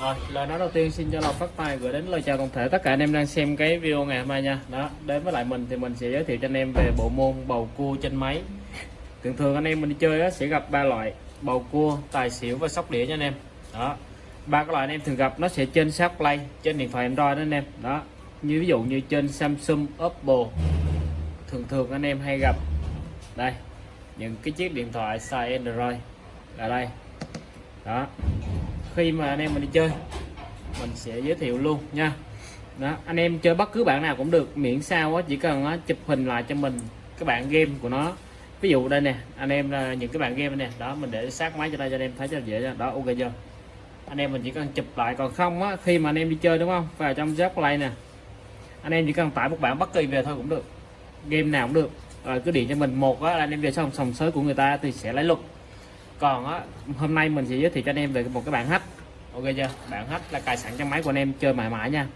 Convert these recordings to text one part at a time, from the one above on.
Rồi, lời nói đầu tiên xin cho lộc phát tài gửi đến lời chào toàn thể tất cả anh em đang xem cái video ngày hôm nay nha. Đó, đến với lại mình thì mình sẽ giới thiệu cho anh em về bộ môn bầu cua trên máy. Thường thường anh em mình đi chơi á, sẽ gặp ba loại bầu cua, tài xỉu và sóc đĩa nha anh em. Đó. Ba cái loại anh em thường gặp nó sẽ trên Sharp Play, trên điện thoại Android đó anh em. Đó. Như ví dụ như trên Samsung, Oppo. Thường thường anh em hay gặp đây những cái chiếc điện thoại xài Android là đây. Đó khi mà anh em mình đi chơi mình sẽ giới thiệu luôn nha. Đó anh em chơi bất cứ bạn nào cũng được miễn sao á chỉ cần á, chụp hình lại cho mình cái bạn game của nó. Ví dụ đây nè anh em là những cái bạn game nè đó mình để sát máy cho đây cho anh em thấy cho dễ cho đó ok chưa? Anh em mình chỉ cần chụp lại còn không á khi mà anh em đi chơi đúng không? Vào trong giáp play nè. Anh em chỉ cần tải một bản bất kỳ về thôi cũng được. Game nào cũng được. Rồi cứ điện cho mình một á là anh em về xong sòng sới của người ta thì sẽ lấy luật còn á hôm nay mình sẽ giới thiệu cho anh em về một cái bản hack ok chưa? Bạn hết là cài sẵn trong máy của anh em, chơi mãi mãi nha.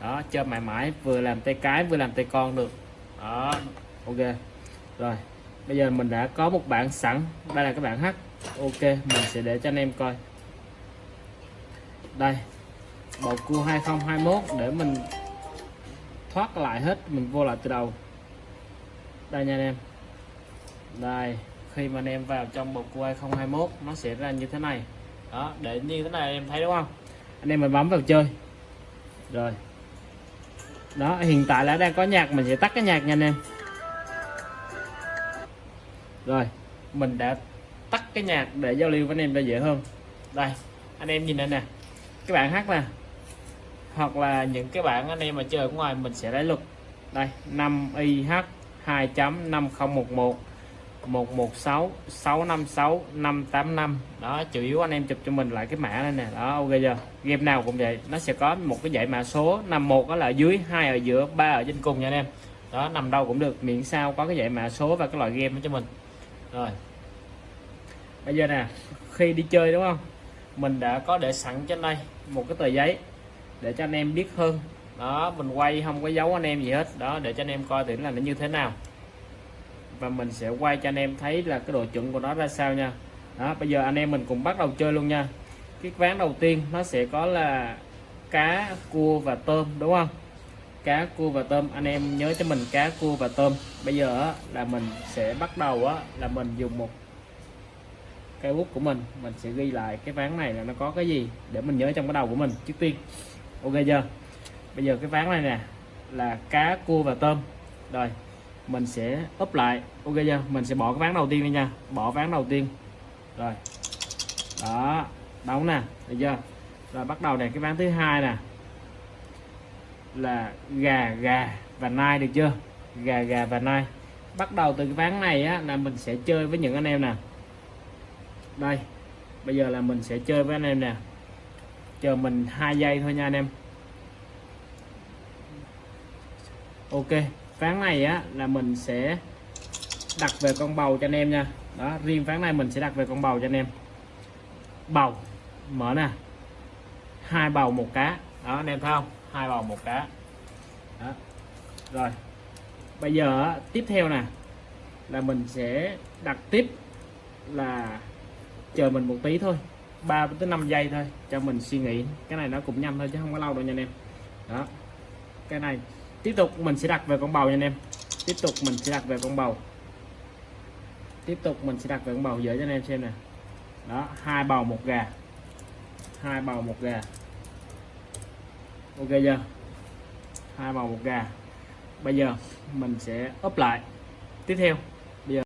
Đó, chơi mãi mãi, vừa làm tay cái, vừa làm tay con được. Đó, ok. Rồi, bây giờ mình đã có một bản sẵn. Đây là các bạn hát. ok, mình sẽ để cho anh em coi. Đây, bầu cua 2021 để mình thoát lại hết, mình vô lại từ đầu. Đây nha anh em. Đây, khi mà anh em vào trong bầu cua 2021 nó sẽ ra như thế này đó, để như thế này em thấy đúng không? Anh em mình bấm vào chơi. Rồi. Đó, hiện tại là đang có nhạc, mình sẽ tắt cái nhạc nha anh em. Rồi, mình đã tắt cái nhạc để giao lưu với anh em cho dễ hơn. Đây, anh em nhìn đây nè. Các bạn hát nè. Hoặc là những cái bạn anh em mà chơi ở ngoài mình sẽ lấy luật đây 5 IH 2.5011 116 656 585 đó, chủ yếu anh em chụp cho mình lại cái mã này nè. Đó, ok chưa? Game nào cũng vậy. Nó sẽ có một cái dãy mã số. Nằm một đó là ở dưới, hai ở giữa, ba ở trên cùng nha anh em. Đó, nằm đâu cũng được. Miễn sao có cái dãy mã số và cái loại game cho mình. Rồi. Bây giờ nè, khi đi chơi đúng không? Mình đã có để sẵn trên đây một cái tờ giấy để cho anh em biết hơn. Đó, mình quay không có dấu anh em gì hết. Đó, để cho anh em coi thử là nó như thế nào và mình sẽ quay cho anh em thấy là cái độ chuẩn của nó ra sao nha. Đó bây giờ anh em mình cùng bắt đầu chơi luôn nha. Cái ván đầu tiên nó sẽ có là cá cua và tôm đúng không? Cá cua và tôm. Anh em nhớ cho mình cá cua và tôm. Bây giờ là mình sẽ bắt đầu á, là mình dùng một cây bút của mình. Mình sẽ ghi lại cái ván này là nó có cái gì để mình nhớ trong cái đầu của mình trước tiên. Ok chưa? Bây giờ cái ván này nè là cá cua và tôm. Rồi mình sẽ úp lại. Ok chưa? Mình sẽ bỏ cái ván đầu tiên đi nha. Bỏ ván đầu tiên. Rồi. Đó. Đóng nè. Được chưa? Rồi bắt đầu này cái ván thứ hai nè. Là gà gà và nai được chưa? Gà gà và nai. Bắt đầu từ cái ván này á, là mình sẽ chơi với những anh em nè. Đây. Bây giờ là mình sẽ chơi với anh em nè. Chờ mình hai giây thôi nha anh em. Ok ván này á, là mình sẽ đặt về con bầu cho anh em nha. Đó, riêng ván này mình sẽ đặt về con bầu cho anh em. Bầu, mở nè. Hai bầu một cá. Đó, anh em thấy không? Hai bầu một cá. Đó, rồi. Bây giờ tiếp theo nè, là mình sẽ đặt tiếp là chờ mình một tí thôi. 3 tới 5 giây thôi, cho mình suy nghĩ. Cái này nó cũng nhanh thôi chứ không có lâu đâu nha anh em. Đó, cái này tiếp tục, mình sẽ đặt về con bầu nha anh em. Tiếp tục, mình sẽ đặt về con bầu. Tiếp tục, mình sẽ đặt về con bầu dễ cho anh em xem nè. Đó, hai bầu, một gà. Hai bầu, một gà. Ok chưa? Hai bầu, một gà. Bây giờ mình sẽ ấp lại. Tiếp theo.